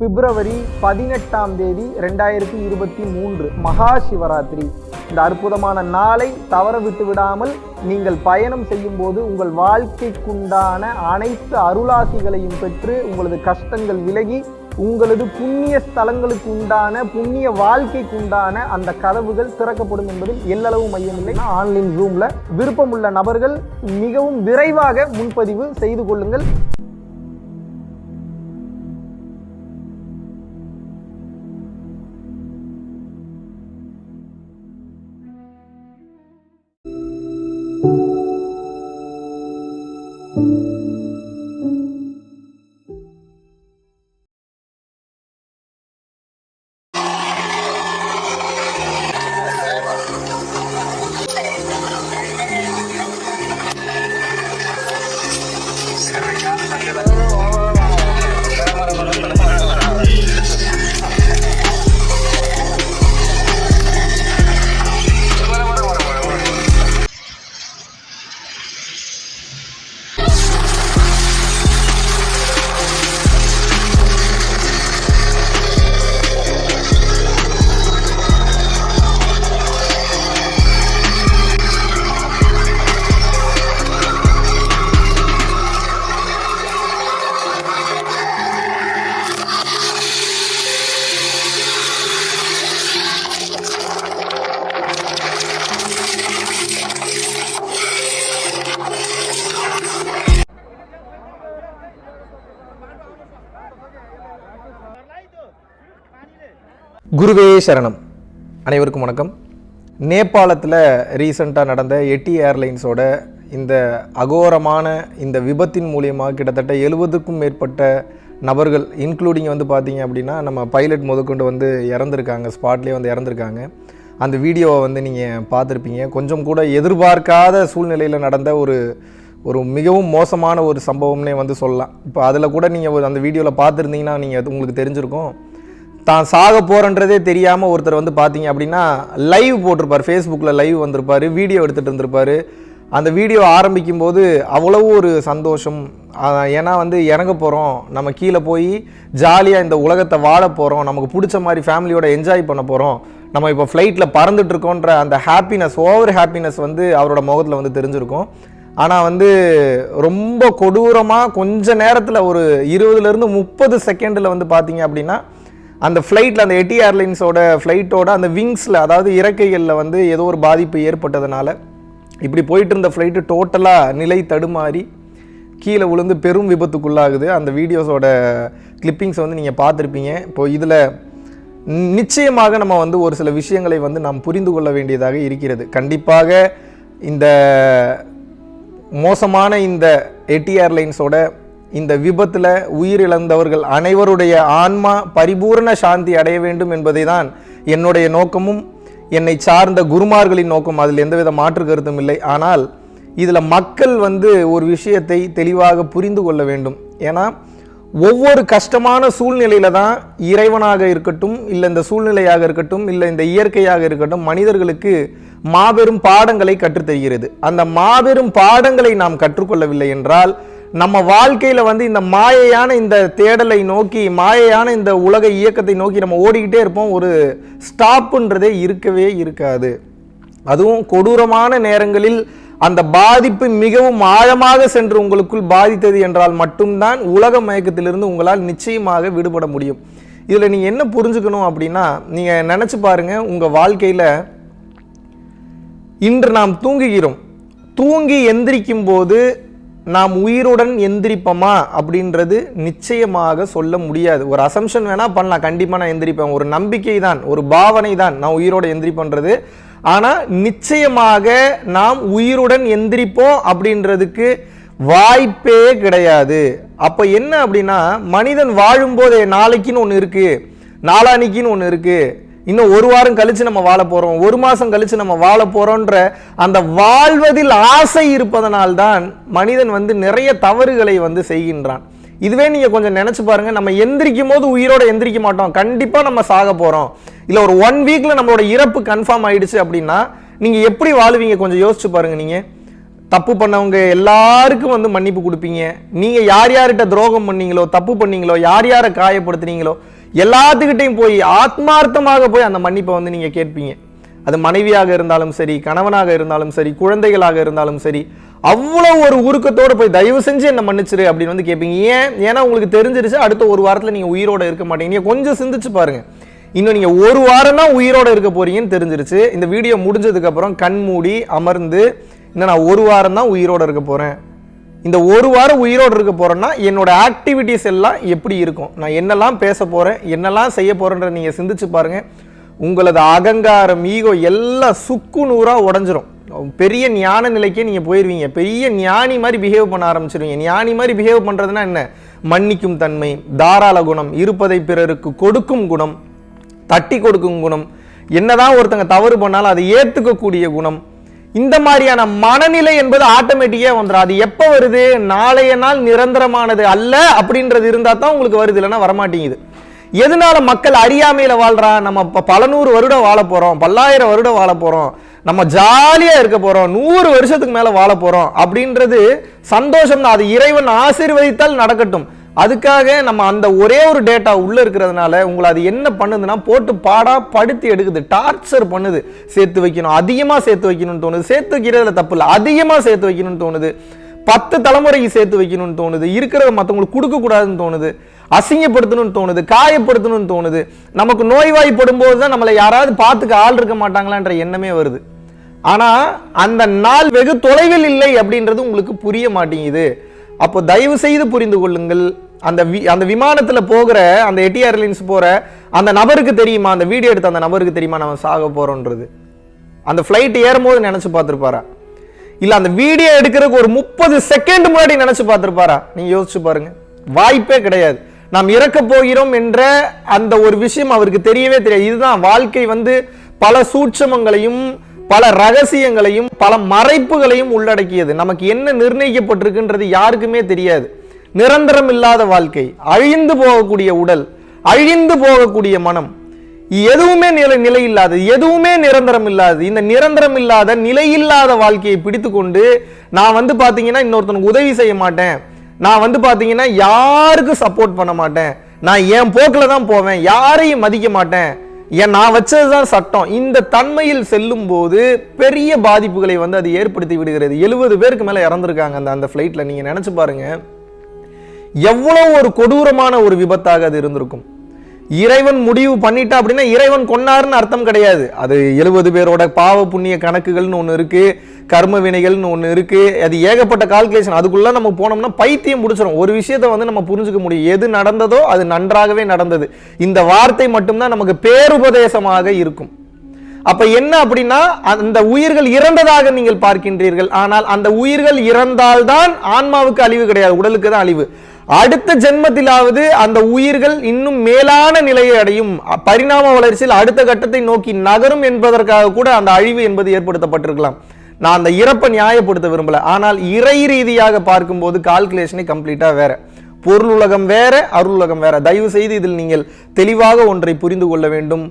பிப்ரவரி பதினெட்டாம் தேதி ரெண்டாயிரத்தி இருபத்தி மூன்று மகா சிவராத்திரி. இந்த அற்புதமான நாளை தவற விட்டு விடாமல் நீங்கள் பயணம் செய்யும் போது உங்கள் வாழ்க்கைக்குண்டான அனைத்து அருளாசிகளையும் பெற்று உங்களது கஷ்டங்கள் விலகி உங்களது புண்ணிய ஸ்தலங்களுக்கு உண்டான புண்ணிய வாழ்க்கைக்கு உண்டான அந்த கதவுகள் திறக்கப்படும் என்பதில் எல்லளவு மையமில்லை ஆன்லைன் ரூமில் விருப்பமுள்ள நபர்கள் மிகவும் விரைவாக முன்பதிவு செய்து கொள்ளுங்கள். குருவே சரணம். அனைவருக்கும் வணக்கம். நேபாளத்தில் ரீசண்டாக நடந்த எட்டி ஏர்லைன்ஸோட இந்த அகோரமான இந்த விபத்தின் மூலியமாக கிட்டத்தட்ட எழுபதுக்கும் மேற்பட்ட நபர்கள் இன்க்ளூடிங் வந்து பார்த்தீங்க அப்படின்னா நம்ம பைலட் முதற்கொண்டு வந்து இறந்துருக்காங்க ஸ்பாட்லேயே வந்து இறந்துருக்காங்க. அந்த வீடியோவை வந்து நீங்கள் பார்த்துருப்பீங்க. கொஞ்சம் கூட எதிர்பார்க்காத சூழ்நிலையில் நடந்த ஒரு ஒரு மிகவும் மோசமான ஒரு சம்பவம்னே வந்து சொல்லலாம். இப்போ அதில் கூட நீங்கள் அந்த வீடியோவில் பார்த்துருந்தீங்கன்னா நீங்கள் உங்களுக்கு தெரிஞ்சிருக்கும். தான் சாக போகிறன்றதே தெரியாமல் ஒருத்தர் வந்து பார்த்தீங்க அப்படின்னா லைவ் போட்டிருப்பார். ஃபேஸ்புக்கில் லைவ் வந்திருப்பார். வீடியோ எடுத்துகிட்டு இருந்திருப்பார். அந்த வீடியோ ஆரம்பிக்கும் போது அவ்வளவு ஒரு சந்தோஷம். ஏன்னா வந்து இறங்க போகிறோம் நம்ம கீழே போய் ஜாலியாக இந்த உலகத்தை வாழ போகிறோம் நமக்கு பிடிச்ச மாதிரி ஃபேமிலியோட என்ஜாய் பண்ண போகிறோம் நம்ம இப்போ ஃப்ளைட்டில் பறந்துட்டுருக்கோன்ற அந்த ஹாப்பினஸ் ஓவர் ஹாப்பினஸ் வந்து அவரோட முகத்தில் வந்து தெரிஞ்சிருக்கும். ஆனால் வந்து ரொம்ப கொடூரமாக கொஞ்ச நேரத்தில் ஒரு இருபதுலேருந்து முப்பது செகண்டில் வந்து பார்த்தீங்க அப்படின்னா அந்த ஃப்ளைட்டில் அந்த எட்டி ஏர்லைன்ஸோட ஃப்ளைட்டோட அந்த விங்ஸில் அதாவது இறக்கைகளில் வந்து ஏதோ ஒரு பாதிப்பு ஏற்பட்டதுனால இப்படி போயிட்டு இருந்த ஃப்ளைட்டு டோட்டலாக நிலை தடுமாறி கீழே விழுந்து பெரும் விபத்துக்குள்ளாகுது. அந்த வீடியோஸோட கிளிப்பிங்ஸ் வந்து நீங்கள் பார்த்துருப்பீங்க. இப்போ இதில் நிச்சயமாக நம்ம வந்து ஒரு சில விஷயங்களை வந்து நாம் புரிந்து கொள்ள வேண்டியதாக இருக்கிறது. கண்டிப்பாக இந்த மோசமான இந்த எட்டி ஏர்லைன்ஸோட இந்த விபத்தில் உயிரிழந்தவர்கள் அனைவருடைய ஆன்மா பரிபூரண சாந்தி அடைய வேண்டும் என்பதை தான் என்னுடைய நோக்கமும் என்னை சார்ந்த குருமார்களின் நோக்கம் அதில் எந்தவித மாற்று கருத்தும் இல்லை. ஆனால் இதில் மக்கள் வந்து ஒரு விஷயத்தை தெளிவாக புரிந்து கொள்ள வேண்டும். ஏன்னா ஒவ்வொரு கஷ்டமான சூழ்நிலையில தான் இறைவனாக இருக்கட்டும் இல்லை இந்த சூழ்நிலையாக இருக்கட்டும் இல்லை இந்த இயற்கையாக இருக்கட்டும் மனிதர்களுக்கு மாபெரும் பாடங்களை கற்றுத்தருகிறது. அந்த மாபெரும் பாடங்களை நாம் கற்றுக்கொள்ளவில்லை என்றால் நம்ம வாழ்க்கையில் வந்து இந்த மாயையான இந்த தேடலை நோக்கி மாயையான இந்த உலக இயக்கத்தை நோக்கி நம்ம ஓடிக்கிட்டே இருப்போம். ஒரு ஸ்டாப்புன்றதே இருக்கவே இருக்காது. அதுவும் கொடூரமான நேரங்களில் அந்த பாதிப்பு மிகவும் ஆழமாக சென்று உங்களுக்குள் பாதித்தது என்றால் மட்டும்தான் உலக மயக்கத்திலிருந்து உங்களால் நிச்சயமாக விடுபட முடியும். இதில் நீங்கள் என்ன புரிஞ்சுக்கணும் அப்படின்னா நீங்கள் நினச்சி பாருங்கள் உங்கள் வாழ்க்கையில் இன்று நாம் தூங்குகிறோம். தூங்கி எந்திரிக்கும் போது நாம் உயிருடன் எந்திரிப்போமா அப்படின்றது நிச்சயமாக சொல்ல முடியாது. ஒரு அசம்ஷன் வேணால் பண்ணலாம். கண்டிப்பாக நான் எந்திரிப்பேன். ஒரு நம்பிக்கை தான் ஒரு பாவனை தான் நான் உயிரோட எந்திரிப்பேன்றது. ஆனால் நிச்சயமாக நாம் உயிருடன் எந்திரிப்போம் அப்படின்றதுக்கு வாய்ப்பே கிடையாது. அப்போ என்ன அப்படின்னா மனிதன் வாழும்போதே நாளைக்குன்னு ஒன்று இருக்குது நாளானிக்குன்னு ஒன்று இருக்குது இன்னும் ஒரு வாரம் கழிச்சு நம்ம வாழ போறோம். ஒரு மாசம் கழிச்சு நம்ம வாழ போறோன்ற அந்த வாழ்வதில் ஆசை இருப்பதனால்தான் மனிதன் வந்து நிறைய தவறுகளை வந்து செய்கின்றான். இதுவே நீங்க கொஞ்சம் நினைச்சு பாருங்க. நம்ம எந்திரிக்கும் போது உயிரோட எந்திரிக்க மாட்டோம். கண்டிப்பா நம்ம சாக போறோம். இல்ல ஒரு ஒன் வீக்ல நம்மளோட இறப்பு கன்ஃபார்ம் ஆயிடுச்சு அப்படின்னா நீங்க எப்படி வாழுவீங்க? கொஞ்சம் யோசிச்சு பாருங்க நீங்க. தப்பு பண்ணவங்க எல்லாருக்கும் வந்து மன்னிப்பு கொடுப்பீங்க. நீங்க யார் யார்கிட்ட துரோகம் பண்ணீங்களோ தப்பு பண்ணீங்களோ யார் யாரை காயப்படுத்துனீங்களோ எல்லாத்துக்கிட்டையும் போய் ஆத்மார்த்தமாக போய் அந்த மன்னிப்பை வந்து நீங்கள் கேட்பீங்க. அது மனைவியாக இருந்தாலும் சரி கணவனாக இருந்தாலும் சரி குழந்தைகளாக இருந்தாலும் சரி அவ்வளோ ஒரு உருக்கத்தோடு போய் தயவு செஞ்சு என்ன மன்னிச்சிரு அப்படின்னு வந்து கேட்பீங்க. ஏன்? ஏன்னா உங்களுக்கு தெரிஞ்சிருச்சு அடுத்த ஒரு வாரத்தில் நீங்கள் உயிரோடு இருக்க மாட்டீங்க. நீங்கள் கொஞ்சம் சிந்திச்சு பாருங்கள் இன்னும் நீங்கள் ஒரு வாரம் தான் உயிரோடு இருக்க போறீங்கன்னு தெரிஞ்சிருச்சு. இந்த வீடியோ முடிஞ்சதுக்கப்புறம் கண் மூடி அமர்ந்து இன்னும் நான் ஒரு வாரம் தான் உயிரோடு இருக்க போகிறேன் இந்த ஒரு வாரம் உயிரோடு இருக்க போகிறேன்னா என்னோட ஆக்டிவிட்டிஸ் எல்லாம் எப்படி இருக்கும்? நான் என்னெல்லாம் பேச போகிறேன் என்னெல்லாம் செய்ய போகிறேன்ற நீங்கள் சிந்திச்சு பாருங்க. உங்களது அகங்காரம் ஈகோ எல்லாம் சுக்கு நூறாக உடஞ்சிரும். பெரிய ஞான நிலைக்கே நீங்கள் போயிடுவீங்க பெரிய ஞானி மாதிரி பிஹேவ் பண்ண ஆரம்பிச்சிருவீங்க. ஞானி மாதிரி பிஹேவ் பண்ணுறதுன்னா என்ன? மன்னிக்கும் தன்மை தாராள குணம் இருப்பதை பிறருக்கு கொடுக்கும் குணம் தட்டி கொடுக்கும் குணம். என்னதான் ஒருத்தங்க தவறு பண்ணாலும் அதை ஏற்றுக்கக்கூடிய குணம். இந்த மாதிரியான மனநிலை என்பது ஆட்டோமேட்டிக்கா வந்துடும் அது எப்ப வருது? நாளைய நாள் நிரந்தரமானது அல்ல அப்படின்றது இருந்தா தான் உங்களுக்கு வருது இல்லைன்னா வரமாட்டேங்குது. எதனால மக்கள் அறியாமையில வாழ்றா? நம்ம ப- பல நூறு வருடம் வாழ போறோம் பல்லாயிரம் வருடம் வாழ போறோம் நம்ம ஜாலியா இருக்க போறோம் நூறு வருஷத்துக்கு மேல வாழ போகிறோம் அப்படின்றது சந்தோஷம் தான் அது இறைவன் ஆசீர்வதித்தால் நடக்கட்டும். அதுக்காக நம்ம அந்த ஒரே ஒரு டேட்டா உள்ள இருக்கிறதுனால உங்களை அது என்ன பண்ணுதுன்னா போட்டு பாடா படுத்தி எடுக்குது டார்ச்சர் பண்ணுது. சேர்த்து வைக்கணும் அதிகமாக சேர்த்து வைக்கணும்னு தோணுது. சேர்த்து வைக்கிறதுல தப்பு இல்லை. அதிகமாக சேர்த்து வைக்கணும்னு தோணுது. பத்து தலைமுறைக்கு சேர்த்து வைக்கணும்னு தோணுது. இருக்கிறத மற்றவங்களுக்கு கொடுக்க கூடாதுன்னு தோணுது. அசிங்கப்படுத்தணும்னு தோணுது. காயப்படுத்தணும்னு தோணுது. நமக்கு நோய்வாய்ப்படும் போது தான் நம்மளை யாராவது பார்த்துக்க ஆள் இருக்க மாட்டாங்களான்ற எண்ணமே வருது. ஆனால் அந்த நாள் வெகு தொலைவில் இல்லை அப்படின்றது உங்களுக்கு புரிய மாட்டேங்குது. அப்போ தயவு செய்து புரிந்து கொள்ளுங்கள். அந்த வி- அந்த விமானத்தில் போகிற அந்த எட்டி ஏர்லைன்ஸ் போகிற அந்த நபருக்கு தெரியுமா? அந்த வீடியோ எடுத்த அந்த நபருக்கு தெரியுமா? நம்ம சாக போகிறோன்றது அந்த ஃப்ளைட் ஏறும்போது நினச்சி பார்த்துருப்பாரா? இல்லை அந்த வீடியோ எடுக்கிறதுக்கு ஒரு முப்பது செகண்ட் முன்னாடி நினச்சி பார்த்துருப்பாரா? நீங்கள் யோசிச்சு பாருங்க. வாய்ப்பே கிடையாது. நாம் இறக்க போகிறோம் என்ற அந்த ஒரு விஷயம் அவருக்கு தெரியவே தெரியாது. இதுதான் வாழ்க்கை வந்து பல சூட்சமங்களையும் பல ரகசியங்களையும் பல மறைப்புகளையும் உள்ளடக்கியது. நமக்கு என்ன நிர்ணயிக்கப்பட்டிருக்குன்றது யாருக்குமே தெரியாது. நிரந்தரம் இல்லாத வாழ்க்கை அழிந்து போகக்கூடிய உடல் அழிந்து போகக்கூடிய மனம் எதுவுமே நிலை நிலை இல்லாதது எதுவுமே நிரந்தரம் இல்லாதது இந்த நிரந்தரம் இல்லாத நிலையில்லாத வாழ்க்கையை பிடித்துக்கொண்டு நான் வந்து பார்த்தீங்கன்னா இன்னொருத்தனுக்கு உதவி செய்ய மாட்டேன். நான் வந்து பார்த்தீங்கன்னா யாருக்கும் சப்போர்ட் பண்ண மாட்டேன். நான் என் போக்கில் தான் போவேன். யாரையும் மதிக்க மாட்டேன். ஏன் நான் வச்சது தான் சட்டம். இந்த தன்மையில் செல்லும் போது பெரிய பாதிப்புகளை வந்து அது ஏற்படுத்தி விடுகிறது. எழுபது பேருக்கு மேலே இறந்துருக்காங்க அந்த அந்த ஃப்ளைட்டில் நீங்கள் நினச்சி பாருங்கள் எவ்வளவு ஒரு கொடூரமான ஒரு விபத்தாக அது இருந்திருக்கும். இறைவன் முடிவு பண்ணிட்டா அப்படின்னா இறைவன் கொன்னாருன்னு அர்த்தம் கிடையாது. அது எழுபது பேரோட பாவ புண்ணிய கணக்குகள்னு ஒன்று இருக்கு கர்ம வினைகள்னு ஒன்று இருக்கு அது ஏகப்பட்ட கால்குலேஷன் அதுக்குள்ள நம்ம போனோம்னா பைத்தியம் முடிச்சிடும் ஒரு விஷயத்தை வந்து நம்ம புரிஞ்சுக்க முடியும். எது நடந்ததோ அது நன்றாகவே நடந்தது. இந்த வார்த்தை மட்டும்தான் நமக்கு பேருபதேசமாக இருக்கும். அப்ப என்ன அப்படின்னா அந்த உயிர்கள் இறந்ததாக நீங்கள் பார்க்கின்றீர்கள். ஆனால் அந்த உயிர்கள் இறந்தால்தான் ஆன்மாவுக்கு அழிவு கிடையாது. உடலுக்கு தான் அழிவு. அடுத்த ஜென்மத்திலாவது அந்த உயிர்கள் இன்னும் மேலான நிலையை அடையும். பரிணாம வளர்ச்சியில் அடுத்த கட்டத்தை நோக்கி நகரும் என்பதற்காக கூட அந்த அழிவு என்பது ஏற்படுத்தப்பட்டிருக்கலாம். நான் அந்த இறப்பை நியாயப்படுத்த விரும்பல. ஆனால் இறை ரீதியாக பார்க்கும்போது கால்குலேஷனே கம்ப்ளீட்டா வேற. பொருள் உலகம் வேற அருள் உலகம் வேற. தயவு செய்து இதில் நீங்கள் தெளிவாக ஒன்றை புரிந்து கொள்ள வேண்டும்.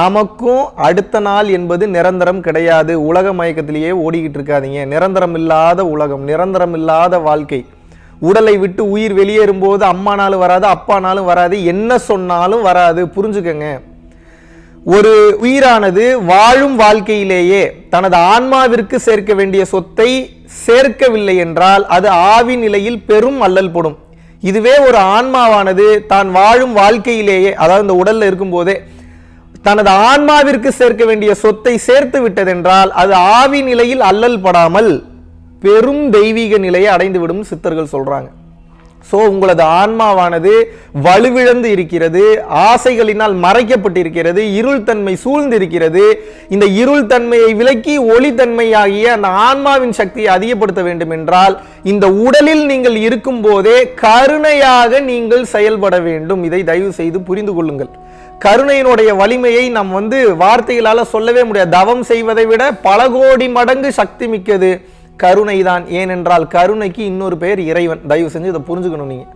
நமக்கும் அடுத்த நாள் என்பது நிரந்தரம் கிடையாது. உலக மயக்கத்திலேயே ஓடிக்கிட்டு இருக்காதீங்க. நிரந்தரம் இல்லாத உலகம் நிரந்தரம் இல்லாத வாழ்க்கை. உடலை விட்டு உயிர் வெளியேறும் போது அம்மானாலும் வராது அப்பானாலும் வராது. என்ன சொன்னாலும் வராது. புரிஞ்சுக்கங்க. ஒரு உயிரானது வாழும் வாழ்க்கையிலேயே தனது ஆன்மாவிற்கு சேர்க்க வேண்டிய சொத்தை சேர்க்கவில்லை என்றால் அது ஆவி நிலையில் பெரும் அல்லல் படும். இதுவே ஒரு ஆன்மாவானது தான் வாழும் வாழ்க்கையிலேயே அதாவது இந்த உடல்ல இருக்கும்போதே தனது ஆன்மாவிற்கு சேர்க்க வேண்டிய சொத்தை சேர்த்து விட்டதென்றால் அது ஆவி நிலையில் அல்லல் படாமல் பெரும் தெய்வீக நிலையை அடைந்து விடும் சித்தர்கள் சொல்றாங்க. ஸோ உங்களது ஆன்மாவானது வலுவிழந்து இருக்கிறது ஆசைகளினால் மறைக்கப்பட்டிருக்கிறது இருள் தன்மை சூழ்ந்திருக்கிறது. இந்த இருள் தன்மையை விலக்கி ஒளித்தன்மையாகிய அந்த ஆன்மாவின் சக்தியை அதிகப்படுத்த வேண்டும் என்றால் இந்த உடலில் நீங்கள் இருக்கும் போதே கருணையாக நீங்கள் செயல்பட வேண்டும். இதை தயவு செய்து புரிந்து கொள்ளுங்கள். கருணையினுடைய வலிமையை நாம் வந்து வார்த்தைகளால் சொல்லவே முடியாது. தவம் செய்வதை விட பல கோடி மடங்கு சக்தி மிக்கது. கருணைதான். ஏனென்றால் கருணைக்கு இன்னொரு பேர் இறைவன். தயவு செஞ்சு இதை புரிஞ்சுக்கணும் நீங்கள்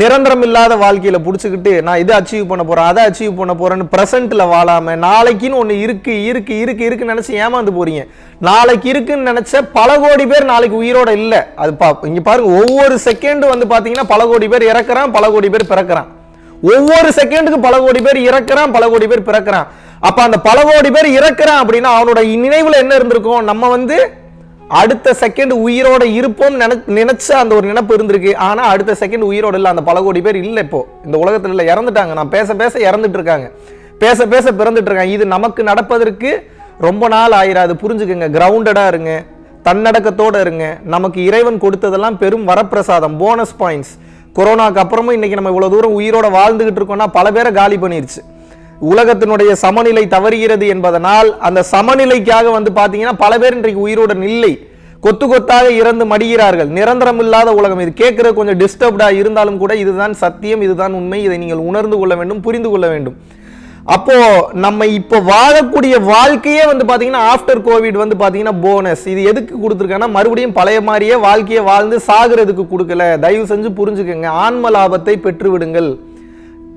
நிரந்தரம் இல்லாத வாழ்க்கையில் பிடிச்சிக்கிட்டு நான் இதை அச்சீவ் பண்ண போகிறேன் அதை அச்சீவ் பண்ண போகிறேன்னு ப்ரெசென்ட்டில் வாழாமல் நாளைக்குன்னு ஒன்று இருக்குது இருக்குது இருக்கு இருக்குன்னு நினச்சி ஏமாந்து போகிறீங்க நாளைக்கு இருக்குன்னு நினச்ச பல கோடி பேர் நாளைக்கு உயிரோட இல்லை. அது பா இங்கே பாருங்க ஒவ்வொரு செகண்ட் வந்து பார்த்தீங்கன்னா பல கோடி பேர் இறக்குறான் பல கோடி பேர் பிறக்கிறான். ஒவ்வொரு செகண்டுக்கு பல கோடி பேர் இறக்குறான் பல கோடி பேர் பிறக்கிறான். அப்போ அந்த பல கோடி பேர் இறக்குறான் அப்படின்னா அவனோட நினைவில் என்ன இருந்திருக்கும்? நம்ம வந்து அடுத்த செகண்ட் உயிரோட இருப்போம் நினைச்ச அந்த ஒரு நினைப்பு இருந்திருக்கு. ஆனா அடுத்த செகண்ட் உயிரோட இல்ல. அந்த பல கோடி பேர் இல்ல இப்போ. இந்த உலகத்துல இல்ல. இறந்துட்டாங்க. நான் பேச பேச இறந்துட்டு இருக்காங்க பேச பேச பிறந்துட்டு இருக்காங்க இது நமக்கு நடப்பதற்கு ரொம்ப நாள் ஆயிராது. புரிஞ்சுக்கங்க. கிரவுண்டடா இருங்க. தன்னடக்கத்தோட இருங்க. நமக்கு இறைவன் கொடுத்ததெல்லாம் பெரும் வரப்பிரசாதம். போனஸ் பாயிண்ட்ஸ் கொரோனாக்கு அப்புறமும் இன்னைக்கு நம்ம இவ்வளவு தூரம் உயிரோட வாழ்ந்துகிட்டு இருக்கோம்னா பல பேரை காலி பண்ணிருச்சு. உலகத்தினுடைய சமநிலை தவறுகிறது என்பதனால் அந்த சமநிலைக்காக வந்து பார்த்தீங்கன்னா பல பேர் இன்றைக்கு உயிரோட இல்லை. கொத்து கொத்தாக இறந்து மடிகிறார்கள். நிரந்தரம் இல்லாத உலகம் இது. கேட்கறது கொஞ்சம் டிஸ்டர்ப்டாக இருந்தாலும் கூட இதுதான் சத்தியம் இதுதான் உண்மை. இதை நீங்கள் உணர்ந்து கொள்ள வேண்டும் புரிந்து கொள்ள வேண்டும். அப்போ நம்ம இப்போ வாழக்கூடிய வாழ்க்கையே வந்து பார்த்தீங்கன்னா ஆஃப்டர் கோவிட் வந்து பார்த்தீங்கன்னா போனஸ் இது எதுக்கு கொடுத்துருக்காங்கன்னா மறுபடியும் பழைய மாதிரியே வாழ்க்கையை வாழ்ந்து சாகிறதுக்கு கொடுக்கல. தயவு செஞ்சு புரிஞ்சுக்கங்க. ஆன்ம லாபத்தை பெற்று விடுங்கள்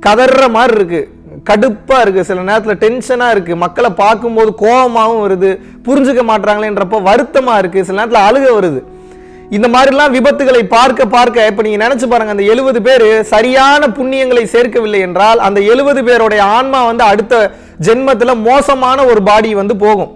கதற மாதிரி இருக்குது கடுப்பாக இருக்குது சில நேரத்தில் டென்ஷனாக இருக்குது மக்களை பார்க்கும்போது கோபமாகவும் வருது. புரிஞ்சுக்க மாட்டாங்களேன்றப்ப வருத்தமாக இருக்குது சில நேரத்தில் அழுக வருது. இந்த மாதிரிலாம் விபத்துகளை பார்க்க பார்க்க இப்போ நீங்கள் நினச்சி பாருங்கள் அந்த எழுபது பேர் சரியான புண்ணியங்களை சேர்க்கவில்லை என்றால் அந்த எழுபது பேருடைய ஆன்மா வந்து அடுத்த ஜென்மத்தில் மோசமான ஒரு பாடி வந்து போகும்.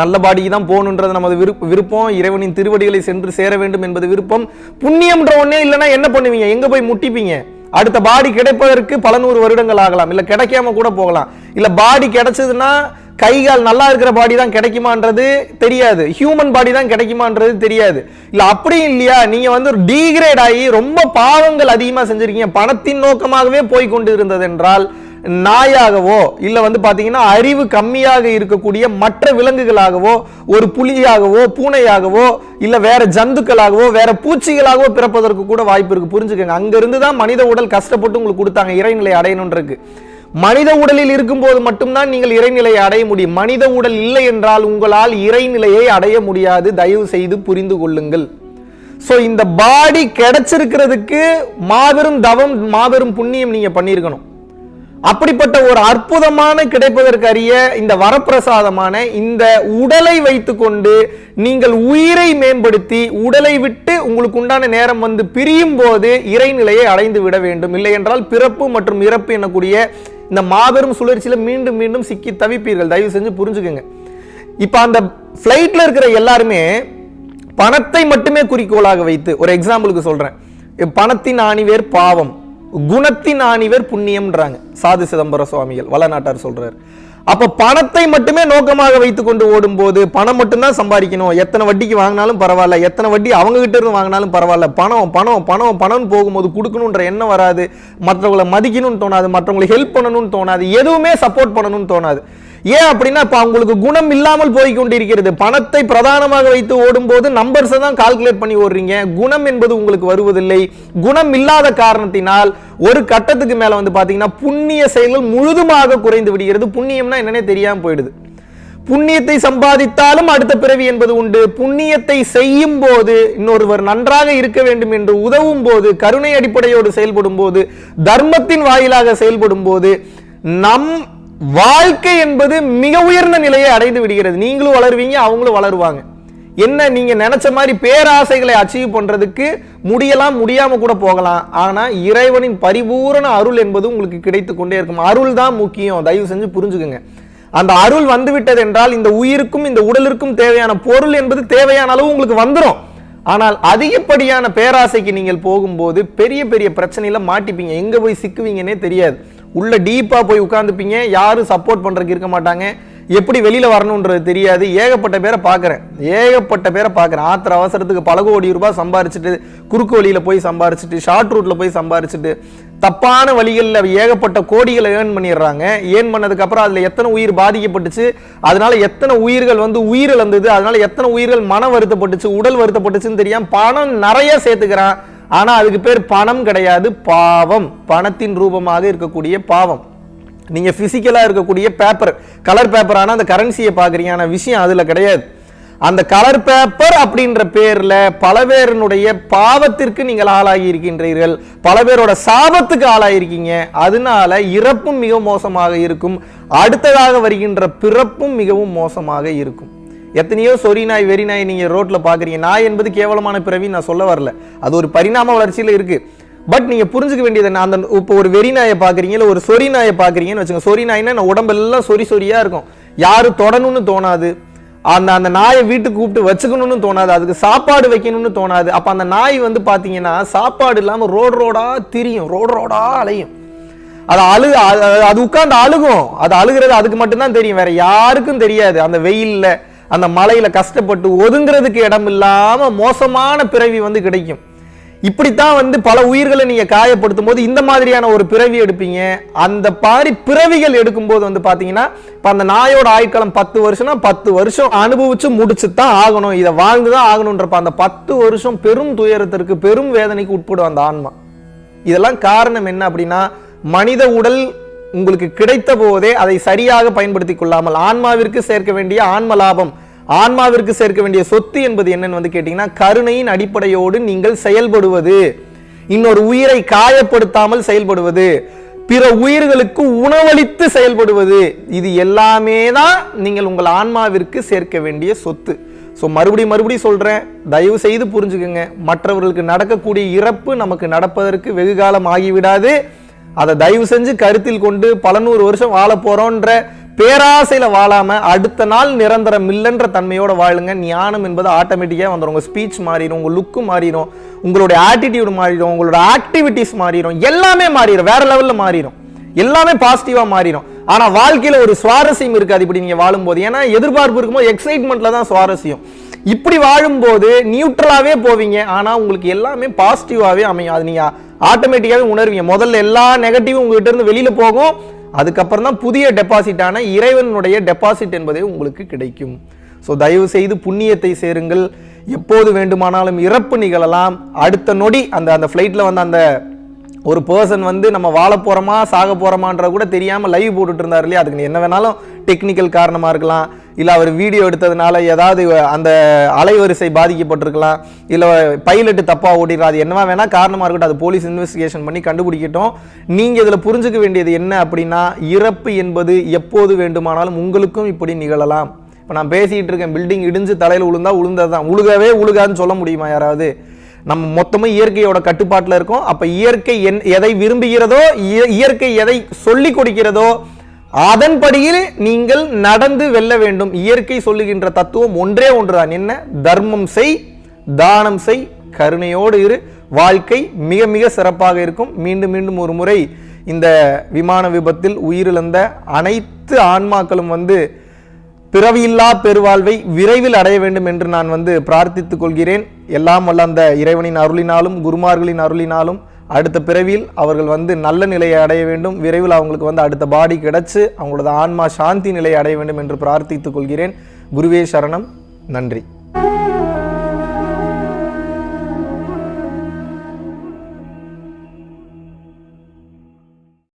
நல்ல பாடிக்கு தான் போகணுன்றது நமது விருப்ப விருப்பம். இறைவனின் திருவடிகளை சென்று சேர வேண்டும் என்பது விருப்பம். புண்ணியம்ன்ற ஒன்றே இல்லைன்னா என்ன பண்ணுவீங்க? எங்கே போய் முட்டிப்பீங்க? அடுத்த பாடி கிடைப்பதற்கு பல நூறு வருடங்கள் ஆகலாம். இல்ல கிடைக்காம கூட போகலாம். இல்ல பாடி கிடைச்சதுன்னா கை கால் நல்லா இருக்கிற பாடி தான் கிடைக்குமான்றது தெரியாது. ஹியூமன் பாடி தான் கிடைக்குமான்றது தெரியாது. இல்ல அப்படியும் இல்லையா? நீங்க வந்து ஒரு டீக்ரேட் ஆகி ரொம்ப பாவங்கள் அதிகமா செஞ்சிருக்கீங்க. பணத்தின் நோக்கமாகவே போய் கொண்டு இருந்தது என்றால் நாயாகவோ இல்லை வந்து பார்த்தீங்கன்னா அறிவு கம்மியாக இருக்கக்கூடிய மற்ற விலங்குகளாகவோ ஒரு புலியாகவோ பூனையாகவோ இல்லை வேற ஜந்துக்களாகவோ வேற பூச்சிகளாகவோ பிறப்பதற்கு கூட வாய்ப்பு இருக்கு. புரிஞ்சுக்கங்க. அங்கேருந்து தான் மனித உடல் கஷ்டப்பட்டு உங்களுக்கு கொடுத்தாங்க. இறைநிலை அடையணும்ன்றது மனித உடலில் இருக்கும்போது மட்டும்தான் நீங்கள் இறைநிலையை அடைய முடியும். மனித உடல் இல்லை என்றால் உங்களால் இறைநிலையை அடைய முடியாது. தயவு செய்து புரிந்து கொள்ளுங்கள். ஸோ இந்த பாடி கிடைச்சிருக்கிறதுக்கு மாபெரும் தவம் மாபெரும் புண்ணியம் நீங்கள் பண்ணியிருக்கணும். அப்படிப்பட்ட ஒரு அற்புதமான கிடைப்பதற்கரிய இந்த வரப்பிரசாதமான இந்த உடலை வைத்துக்கொண்டு நீங்கள் உயிரை மேம்படுத்தி உடலை விட்டு உங்களுக்கு உண்டான நேரம் வந்து பிரியும் போது இறைநிலையை அடைந்து விட வேண்டும். இல்லை என்றால் பிறப்பு மற்றும் இறப்பு எனக்கூடிய இந்த மாபெரும் சுழற்சியில் மீண்டும் மீண்டும் சிக்கி தவிப்பீர்கள். தயவு செஞ்சு புரிஞ்சுக்கோங்க. இப்போ அந்த ஃப்ளைட்டில் இருக்கிற எல்லாருமே பணத்தை மட்டுமே குறிக்கோளாக வைத்து ஒரு எக்ஸாம்பிளுக்கு சொல்கிறேன் பணத்தின் ஆணிவேர் பாவம். குணத்தின் ஆணிவர் புண்ணியம்ன்றாங்க. சாது சிதம்பர சுவாமிகள் வளநாட்டார் சொல்றாரு. அப்ப பணத்தை மட்டுமே நோக்கமாக வைத்துக்கொண்டு ஓடும்போது பணம் மட்டும்தான் சம்பாதிக்கணும். எத்தனை வட்டிக்கு வாங்கினாலும் பரவாயில்ல எத்தனை வட்டி அவங்க கிட்ட இருந்து வாங்கினாலும் பரவாயில்ல. பணம் பணம் பணம் பணம் போகும்போது கொடுக்கணுன்ற எண்ணம் வராது. மற்றவங்களை மதிக்கணும்னு தோணாது மற்றவங்களுக்கு ஹெல்ப் பண்ணணும்னு தோணாது எதுவுமே சப்போர்ட் பண்ணணும்னு தோணாது. ஏன் அப்படின்னா இப்ப அவங்களுக்கு குணம் இல்லாமல் போய் கொண்டிருக்கிறது பணத்தை பிரதானமாக வைத்து ஓடும்போது நம்பர்ஸை தான் கால்குலேட் பண்ணி ஓடுறீங்க. குணம் என்பது உங்களுக்கு வருவதில்லை. குணம் இல்லாத காரணத்தினால் ஒரு கட்டத்துக்கு மேல வந்து பாத்தீங்கன்னா புண்ணிய செயல்கள் முழுதுமாக குறைந்து விடுகிறது. புண்ணியம்னா என்னன்னே தெரியாம போயிடுது. புண்ணியத்தை சம்பாதித்தாலும் அடுத்த பிறவி என்பது உண்டு. புண்ணியத்தை செய்யும் போது இன்னொருவர் நன்றாக இருக்க வேண்டும் என்று உதவும் போது கருணை அடிப்படையோடு செயல்படும் போது தர்மத்தின் வாயிலாக செயல்படும் போது நம் வாழ்க்கை என்பது மிக உயர்ந்த நிலையை அடைந்து விடுகிறது. நீங்களும் வளருவீங்க அவங்களும் வளருவாங்க. என்ன நீங்க நினைச்ச மாதிரி பேராசைகளை அச்சீவ் பண்றதுக்கு முடியலாம் முடியாம கூட போகலாம். ஆனா இறைவனின் பரிபூரண அருள் என்பது உங்களுக்கு கிடைத்து கொண்டே இருக்கும். அருள் தான் முக்கியம். தயவு செஞ்சு புரிஞ்சுக்குங்க. அந்த அருள் வந்து விட்டது என்றால் இந்த உயிருக்கும் இந்த உடலிற்கும் தேவையான பொருள் என்பது தேவையான அளவு உங்களுக்கு வந்துடும் ஆனால் அதிகப்படியான பேராசைக்கு நீங்கள் போகும்போது பெரிய பெரிய பிரச்சனையில மாட்டிப்பீங்க. எங்க போய் சிக்குவீங்கன்னே தெரியாது. உள்ள டீப்பாக போய் உட்காந்துப்பீங்க யாரும் சப்போர்ட் பண்ணுறதுக்கு இருக்க மாட்டாங்க. எப்படி வெளியில் வரணுன்றது தெரியாது. ஏகப்பட்ட பேரை பார்க்குறேன். ஏகப்பட்ட பேரை பார்க்குறேன். ஆத்திர அவசரத்துக்கு பல கோடி ரூபாய் சம்பாரிச்சுட்டு குறுக்கு வழியில் போய் சம்பாரிச்சுட்டு ஷார்ட் ரூட்டில் போய் சம்பாரிச்சுட்டு தப்பான வழிகளில் ஏகப்பட்ட கோடிகளை ஏர்ன் பண்ணிடுறாங்க. ஏர்ன் பண்ணதுக்கப்புறம் அதில் எத்தனை உயிர் பாதிக்கப்பட்டுச்சு அதனால எத்தனை உயிர்கள் வந்து உயிரிழந்தது அதனால் அதனால எத்தனை உயிர்கள் மனம் வருத்தப்பட்டுச்சு உடல் வருத்தப்பட்டுச்சுன்னு தெரியாமல் பணம் நிறைய சேர்த்துக்கிறான். ஆனா அதுக்கு பேர் பணம் கிடையாது பாவம். பணத்தின் ரூபமாக இருக்கக்கூடிய பாவம். நீங்க பிசிக்கலா இருக்கக்கூடிய பேப்பர் கலர் பேப்பர் ஆனால் அந்த கரன்சியை பார்க்குறீங்க. விஷயம் அதுல கிடையாது. அந்த கலர் பேப்பர் அப்படின்ற பேர்ல பல பேருனுடைய பாவத்திற்கு நீங்கள் ஆளாகி இருக்கின்றீர்கள். பல பேரோட சாபத்துக்கு ஆளாயிருக்கீங்க அதனால இறப்பும் மிக மோசமாக இருக்கும். அடுத்ததாக வருகின்ற பிறப்பும் மிகவும் மோசமாக இருக்கும். எத்தனையோ சொறி நாய் வெறி நாய் நீங்கள் ரோட்டில் பார்க்குறீங்க நாய் என்பது கேவலமான பிறவி நான் சொல்ல வரல. அது ஒரு பரிணாம வளர்ச்சியில் இருக்குது பட் நீங்கள் புரிஞ்சுக்க வேண்டியது நான் அந்த இப்போ ஒரு வெறி நாயை பார்க்குறீங்க இல்லை ஒரு சொறி நாயை பார்க்குறீங்கன்னு வச்சுங்க சொறி நாய்னா நான் உடம்பெல்லாம் சொறி சொரியாக இருக்கும். யாரும் தொடணும்னு தோணாது. அந்த அந்த நாயை வீட்டுக்கு கூப்பிட்டு வச்சுக்கணும்னு தோணாது. அதுக்கு சாப்பாடு வைக்கணும்னு தோணாது. அப்போ அந்த நாய் வந்து பார்த்தீங்கன்னா சாப்பாடு இல்லாமல் ரோடு ரோடாக திரியும். ரோடு ரோடாக அலையும். அது அழு அது- அது அழுகும். அது அழுகிறது அதுக்கு மட்டும்தான் தெரியும். வேற யாருக்கும் தெரியாது. அந்த வெயில்ல அந்த மலையில் கஷ்டப்பட்டு ஒதுங்கிறதுக்கு இடம் இல்லாமல் மோசமான பிறவி வந்து கிடைக்கும். இப்படித்தான் வந்து பல உயிர்களை நீங்கள் காயப்படுத்தும் போது இந்த மாதிரியான ஒரு பிறவி எடுப்பீங்க. அந்த மாதிரி பிறவிகள் எடுக்கும்போது வந்து பார்த்தீங்கன்னா இப்போ அந்த நாயோட ஆயுட்காலம் பத்து வருஷம்னா பத்து வருஷம் அனுபவிச்சு முடிச்சு தான் ஆகணும். இதை வாழ்ந்து தான் ஆகணுன்றப்ப அந்த பத்து வருஷம் பெரும் துயரத்திற்கு பெரும் வேதனைக்கு உட்படும் அந்த ஆன்மா. இதெல்லாம் காரணம் என்ன அப்படின்னா மனித உடல் உங்களுக்கு கிடைத்த போதே அதை சரியாக பயன்படுத்திக் கொள்ளாமல் ஆன்மாவிற்கு சேர்க்க வேண்டிய ஆன்ம லாபம் ஆன்மாவிற்கு சேர்க்க வேண்டிய சொத்து என்பது என்னன்னு வந்து கேட்டீங்கன்னா கருணையின் அடிப்படையோடு நீங்கள் செயல்படுவது. இன்னொரு உயிரை காயப்படுத்தாமல் செயல்படுவது. பிற உயிர்களுக்கு உணவளித்து செயல்படுவது. இது எல்லாமே தான் நீங்கள் உங்கள் ஆன்மாவிற்கு சேர்க்க வேண்டிய சொத்து. ஸோ மறுபடியும் மறுபடியும் சொல்கிறேன் தயவு செய்து புரிஞ்சுக்கோங்க. மற்றவர்களுக்கு நடக்கக்கூடிய இறப்பு நமக்கு நடப்பதற்கு வெகு காலம் ஆகிவிடாது. அதை தயவு செஞ்சு கருத்தில் கொண்டு பல நூறு வருஷம் வாழ போறோன்ற பேராசையில வாழாம அடுத்த நாள் நிரந்தரம் இல்லைன்ற தன்மையோட வாழுங்க. ஞானம் என்பது ஆட்டோமேட்டிக்காக வந்துடும் உங்க ஸ்பீச் மாறிடும் உங்க லுக்கு மாறிடும் உங்களுடைய ஆட்டிடியூடு மாறிடும் உங்களோட ஆக்டிவிட்டிஸ் மாறிடும் எல்லாமே மாறிடும் வேற லெவல்ல மாறிடும் எல்லாமே பாசிட்டிவா மாறிடும் ஆனா வாழ்க்கையில ஒரு சுவாரஸ்யம் இருக்காது இப்படி நீங்க வாழும்போது. ஏன்னா எதிர்பார்ப்பு இருக்கும்போது எக்ஸைட்மெண்ட்ல தான் சுவாரஸ்யம். இப்படி வாழும்போது நியூட்ரலாவே போவீங்க. ஆனால் உங்களுக்கு எல்லாமே பாசிட்டிவாகவே அமையும். அது நீங்கள் ஆட்டோமேட்டிக்காகவே உணர்வீங்க. முதல்ல எல்லா நெகட்டிவும் உங்ககிட்ட இருந்து வெளியில் போகும். அதுக்கப்புறம் தான் புதிய டெபாசிட்டான இறைவனுடைய டெபாசிட் என்பதே உங்களுக்கு கிடைக்கும். ஸோ தயவு செய்து புண்ணியத்தை சேருங்கள். எப்போது வேண்டுமானாலும் இறப்பு நிகழலாம். அடுத்த நொடி அந்த அந்த ஃப்ளைட்டில் வந்து அந்த ஒரு பர்சன் வந்து நம்ம வாழ போகிறோமா சாக போகிறோமான்ற கூட தெரியாமல் லைவ் போட்டுட்டு இருந்தார் இல்லையா? அதுக்கு என்ன வேணாலும் டெக்னிக்கல் காரணமாக இருக்கலாம். இல்லை அவர் வீடியோ எடுத்ததுனால ஏதாவது அந்த அலைவரிசை பாதிக்கப்பட்டிருக்கலாம். இல்லை பைலட்டு தப்பாக ஓட்டிடலாம் அது என்னவா வேணால் காரணமாக இருக்கட்டும். அது போலீஸ் இன்வெஸ்டிகேஷன் பண்ணி கண்டுபிடிக்கட்டும். நீங்கள் இதில் புரிஞ்சுக்க வேண்டியது என்ன அப்படின்னா இறப்பு என்பது எப்போது வேண்டுமானாலும் உங்களுக்கும் இப்படி நிகழலாம். இப்போ நான் பேசிகிட்டு இருக்கேன் பில்டிங் இடிஞ்சு தலையில் விழுந்தா உளுந்ததுதான் உழுகவே உழுகாதுன்னு சொல்ல முடியுமா யாராவது? நம்ம மொத்தமும் இயற்கையோட கட்டுப்பாட்டில் இருக்கோம். அப்போ இயற்கை என் எதை விரும்புகிறதோ இய- இயற்கை எதை சொல்லி கொடுக்கிறதோ அதன்படியில் நீங்கள் நடந்து வெல்ல வேண்டும். இயற்கை சொல்லுகின்ற தத்துவம் ஒன்றே ஒன்றுதான். என்ன? தர்மம் செய் தானம் செய் கருணையோடு இரு. வாழ்க்கை மிக மிக சிறப்பாக இருக்கும். மீண்டும் மீண்டும் ஒரு முறை இந்த விமான விபத்தில் உயிரிழந்த அனைத்து ஆன்மாக்களும் வந்து பிறவியில்லா பெருவாழ்வை விரைவில் அடைய வேண்டும் என்று நான் வந்து பிரார்த்தித்துக் கொள்கிறேன். எல்லாம் வல்ல அந்த இறைவனின் அருளினாலும் குருமார்களின் அருளினாலும் அடுத்த பிறவியில் அவர்கள் வந்து நல்ல நிலையை அடைய வேண்டும். விரைவில் அவங்களுக்கு வந்து அடுத்த பாடி கிடைச்சு அவங்களோட ஆன்மா சாந்தி நிலையை அடைய வேண்டும் என்று பிரார்த்தித்துக் கொள்கிறேன். குருவே சரணம். நன்றி.